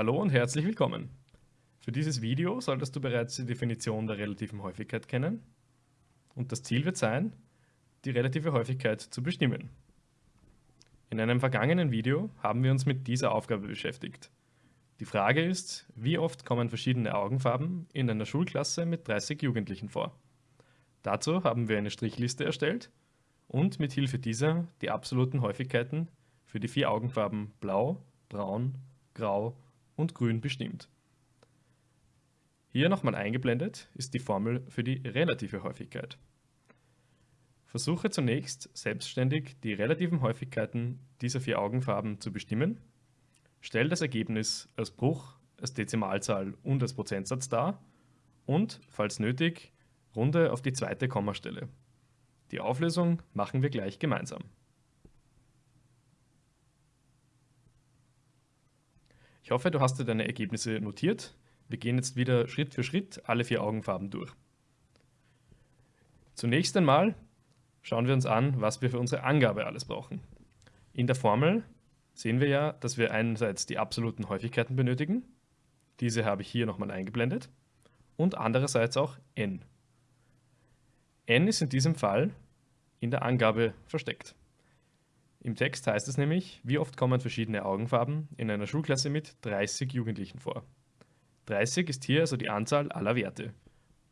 Hallo und herzlich willkommen. Für dieses Video solltest du bereits die Definition der relativen Häufigkeit kennen und das Ziel wird sein, die relative Häufigkeit zu bestimmen. In einem vergangenen Video haben wir uns mit dieser Aufgabe beschäftigt. Die Frage ist, wie oft kommen verschiedene Augenfarben in einer Schulklasse mit 30 Jugendlichen vor? Dazu haben wir eine Strichliste erstellt und mit Hilfe dieser die absoluten Häufigkeiten für die vier Augenfarben Blau, Braun, Grau und Grün bestimmt. Hier nochmal eingeblendet ist die Formel für die relative Häufigkeit. Versuche zunächst selbstständig die relativen Häufigkeiten dieser vier Augenfarben zu bestimmen. Stell das Ergebnis als Bruch, als Dezimalzahl und als Prozentsatz dar und, falls nötig, runde auf die zweite Kommastelle. Die Auflösung machen wir gleich gemeinsam. Ich hoffe, du hast dir deine Ergebnisse notiert. Wir gehen jetzt wieder Schritt für Schritt alle vier Augenfarben durch. Zunächst einmal schauen wir uns an, was wir für unsere Angabe alles brauchen. In der Formel sehen wir ja, dass wir einerseits die absoluten Häufigkeiten benötigen. Diese habe ich hier nochmal eingeblendet. Und andererseits auch n. n ist in diesem Fall in der Angabe versteckt. Im Text heißt es nämlich, wie oft kommen verschiedene Augenfarben in einer Schulklasse mit 30 Jugendlichen vor. 30 ist hier also die Anzahl aller Werte.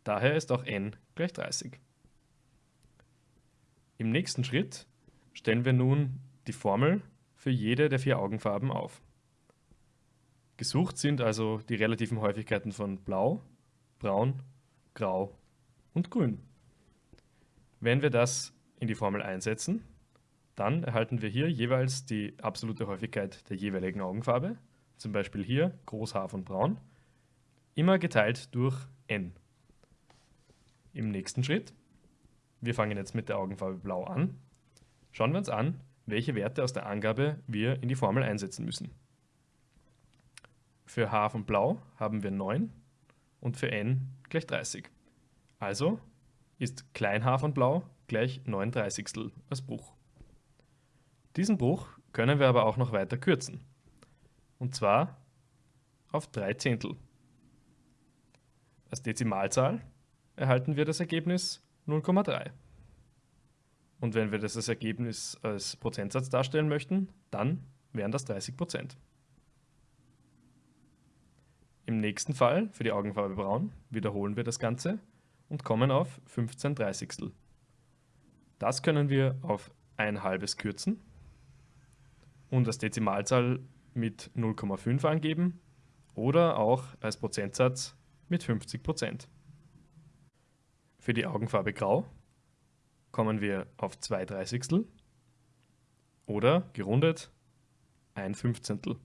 Daher ist auch n gleich 30. Im nächsten Schritt stellen wir nun die Formel für jede der vier Augenfarben auf. Gesucht sind also die relativen Häufigkeiten von Blau, Braun, Grau und Grün. Wenn wir das in die Formel einsetzen, dann erhalten wir hier jeweils die absolute Häufigkeit der jeweiligen Augenfarbe, zum Beispiel hier Groß H von Braun, immer geteilt durch n. Im nächsten Schritt, wir fangen jetzt mit der Augenfarbe Blau an, schauen wir uns an, welche Werte aus der Angabe wir in die Formel einsetzen müssen. Für H von Blau haben wir 9 und für n gleich 30. Also ist klein h von Blau gleich 9 Dreißigstel als Bruch. Diesen Bruch können wir aber auch noch weiter kürzen. Und zwar auf 3 Zehntel. Als Dezimalzahl erhalten wir das Ergebnis 0,3. Und wenn wir das als Ergebnis als Prozentsatz darstellen möchten, dann wären das 30 Prozent. Im nächsten Fall, für die Augenfarbe braun, wiederholen wir das Ganze und kommen auf 15 Dreißigstel. Das können wir auf ein halbes kürzen und als Dezimalzahl mit 0,5 angeben oder auch als Prozentsatz mit 50 Prozent. Für die Augenfarbe Grau kommen wir auf 2 Dreißigstel oder gerundet ein Fünfzehntel.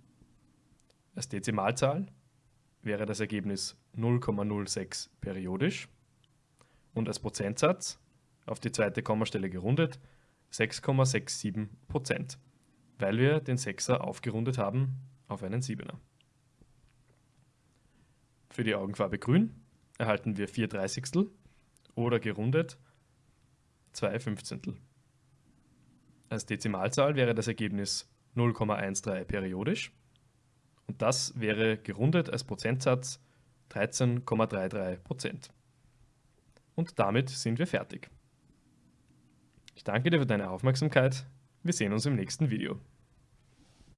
Als Dezimalzahl wäre das Ergebnis 0,06 periodisch und als Prozentsatz auf die zweite Kommastelle gerundet 6,67 Prozent weil wir den Sechser aufgerundet haben auf einen Siebener. Für die Augenfarbe grün erhalten wir 4 Dreißigstel oder gerundet 2 Fünfzehntel. Als Dezimalzahl wäre das Ergebnis 0,13 periodisch und das wäre gerundet als Prozentsatz 13,33% Und damit sind wir fertig. Ich danke dir für deine Aufmerksamkeit. Wir sehen uns im nächsten Video.